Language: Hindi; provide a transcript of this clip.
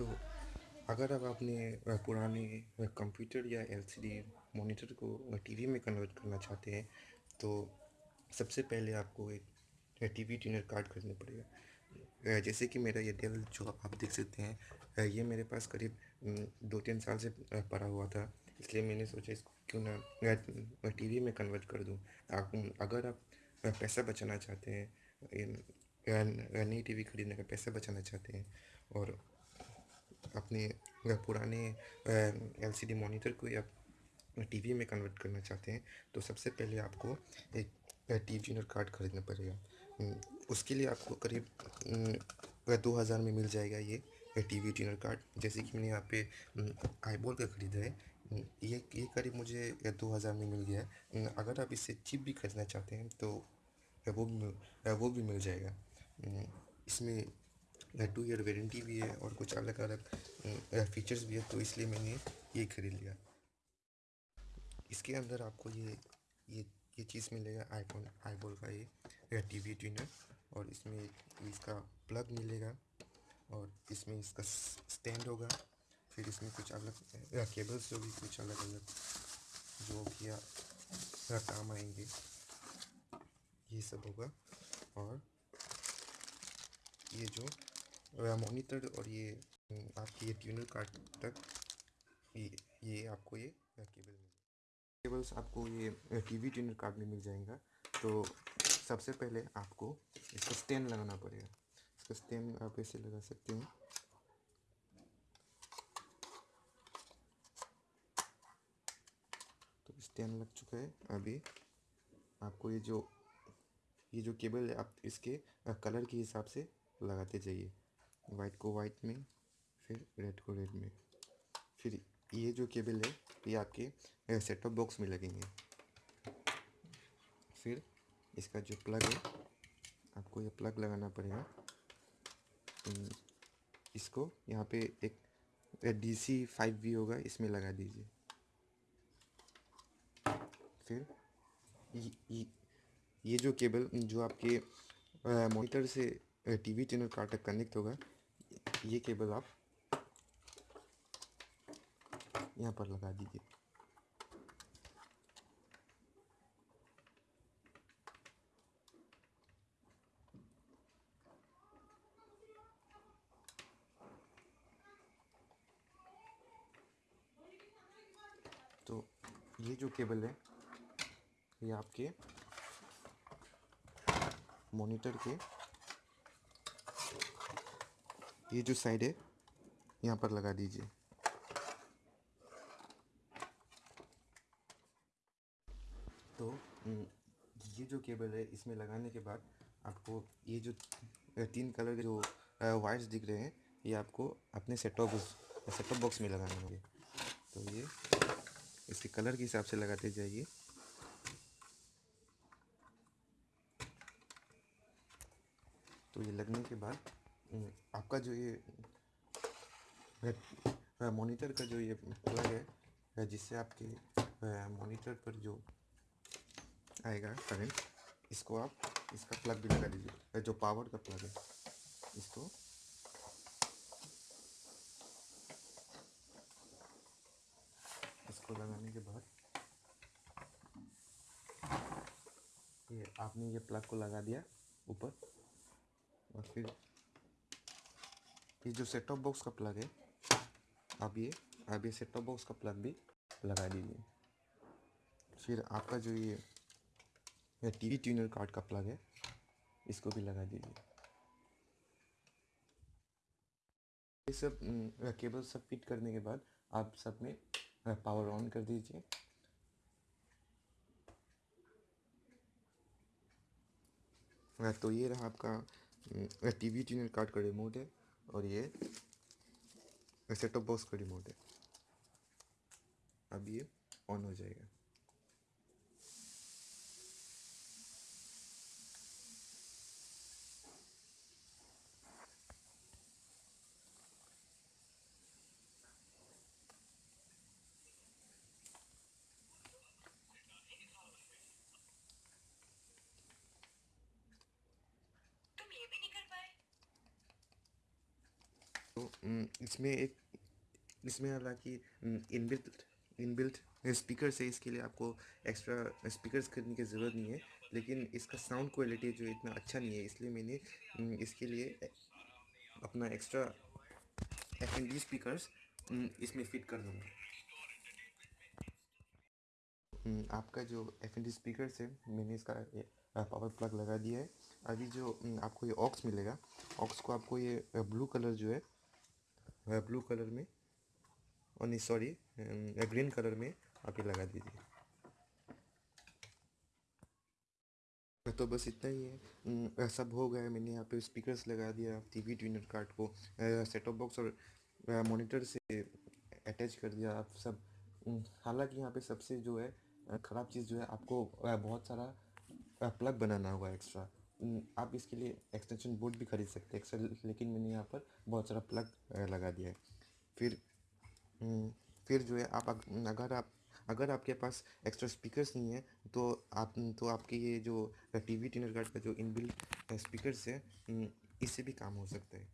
अगर आप अपने पुराने कंप्यूटर या एलसीडी मॉनिटर को टीवी में कन्वर्ट करना चाहते हैं तो सबसे पहले आपको एक टीवी ट्यूनर कार्ड खरीदना पड़ेगा। जैसे कि मेरा ये डेल जो आप देख सकते हैं ये मेरे पास करीब दो तीन साल से पड़ा हुआ था, इसलिए मैंने सोचा इसको क्यों ना टीवी में कन्वर्ट कर दूँ। अगर आप पैसा बचाना चाहते हैं नई टीवी खरीदने का पैसा बचाना चाहते हैं, और अपने पुराने एलसीडी मॉनिटर को या टीवी में कन्वर्ट करना चाहते हैं तो सबसे पहले आपको एक टीवी ट्यूनर कार्ड खरीदना पड़ेगा। उसके लिए आपको करीब दो हज़ार में मिल जाएगा ये टीवी ट्यूनर कार्ड जैसे कि मैंने यहाँ पे आईबॉल का ख़रीदा है ये ये करीब मुझे दो हज़ार में मिल गया है। अगर आप इससे चिप भी खरीदना चाहते हैं तो वो भी वो भी मिल जाएगा। इसमें टू ईयर वारंटी भी है और कुछ अलग अलग फीचर्स भी है तो इसलिए मैंने ये खरीद लिया। इसके अंदर आपको ये ये ये चीज़ मिलेगा आईफोन आईबॉल का ये टी वी ट्यूनर और इसमें इसका प्लग मिलेगा और इसमें इसका स्टैंड होगा। फिर इसमें कुछ अलग, या केबल्स जो भी कुछ अलग अलग, जो कि आ- काम आएँगे, ये सब होगा। और ये जो मॉनिटर और ये आपकी ये ट्यूनर कार्ड तक ये ये आपको ये केबल केबल्स आपको ये टीवी ट्यूनर कार्ड में मिल जाएगा। तो सबसे पहले आपको इसका स्टैंड लगाना पड़ेगा। इसका स्टैंड आप ऐसे लगा सकते हैं? तो स्टैंड लग चुका है। अभी आपको ये जो ये जो केबल है, आप इसके कलर के हिसाब से लगाते जाइए। वाइट को वाइट में फिर रेड को रेड में। फिर ये जो केबल है ये आपके सेट टॉप बॉक्स में लगेंगे। फिर इसका जो प्लग है आपको ये प्लग लगाना पड़ेगा। इसको यहाँ पे एक डी सी फाइव वी होगा इसमें लगा दीजिए। फिर ये, ये, ये जो केबल जो आपके मॉनिटर से टीवी चैनल कार्ड तक कनेक्ट होगा, ये केबल आप यहाँ पर लगा दीजिए। तो ये जो केबल है, ये आपके मॉनिटर के ये जो साइड है, यहाँ पर लगा दीजिए। तो ये जो केबल है, इसमें लगाने के बाद आपको ये जो तीन कलर के जो वायर्स दिख रहे हैं, ये आपको अपने सेट टॉप सेट बॉक्स में लगाने होंगे। तो ये, इसके कलर के हिसाब से लगाते जाइए। तो ये लगने के बाद आपका जो ये मॉनिटर का जो ये प्लग है जिससे आपके मॉनिटर पर जो आएगा करंट इसको आप, इसका प्लग भी लगा दीजिए। जो पावर का प्लग है, इसको। इसको लगाने के बाद, ये आपने ये प्लग को लगा दिया ऊपर, और फिर ये जो सेट टॉप बॉक्स का प्लग है, आप ये आप ये सेट टॉप बॉक्स का प्लग भी लगा दीजिए। फिर आपका जो ये ये टीवी ट्यूनर कार्ड का प्लग है, इसको भी लगा दीजिए। ये सब केबल सब फिट करने के बाद आप सब में पावर ऑन कर दीजिए। तो ये रहा आपका टीवी ट्यूनर कार्ड का रिमोट है। और ये सेट टॉप बॉक्स का रिमोट है। अब ये ऑन हो जाएगा। तो इसमें एक, इसमें हालाँकि इनबिल्ट इनबिल्ट स्पीकर से इसके लिए आपको एक्स्ट्रा स्पीकर्स खरीदने की ज़रूरत नहीं है, लेकिन इसका साउंड क्वालिटी जो इतना अच्छा नहीं है, इसलिए मैंने इसके लिए अपना extra F N D speakers इसमें फिट कर दूँगा। आपका जो एफ़ एन डी स्पीकर्स है, मैंने इसका पावर प्लग लगा दिया है। अभी जो आपको ये ऑक्स मिलेगा ऑक्स को आपको ये ब्लू कलर जो है ब्लू कलर में और नहीं सॉरी ग्रीन कलर में आप ये लगा दीजिए। तो बस इतना ही है। सब हो गया मैंने यहाँ पे स्पीकर्स लगा दिया टीवी ट्यूनर कार्ड को सेट बॉक्स और मॉनिटर से अटैच कर दिया आप सब। हालाँकि यहाँ पे सबसे जो है ख़राब चीज़ जो है, आपको बहुत सारा प्लग बनाना होगा एक्स्ट्रा आप इसके लिए एक्सटेंशन बोर्ड भी खरीद सकते हैं एक्स्ट्रा लेकिन मैंने यहाँ पर बहुत सारा प्लग लगा दिया है। फिर फिर जो है आप अगर आप, अगर आपके पास एक्स्ट्रा स्पीकर्स नहीं है तो आप तो आपके ये जो टी वी टिनर कार्ड का जो इनबिल्ट स्पीकर्स है इससे भी काम हो सकता है।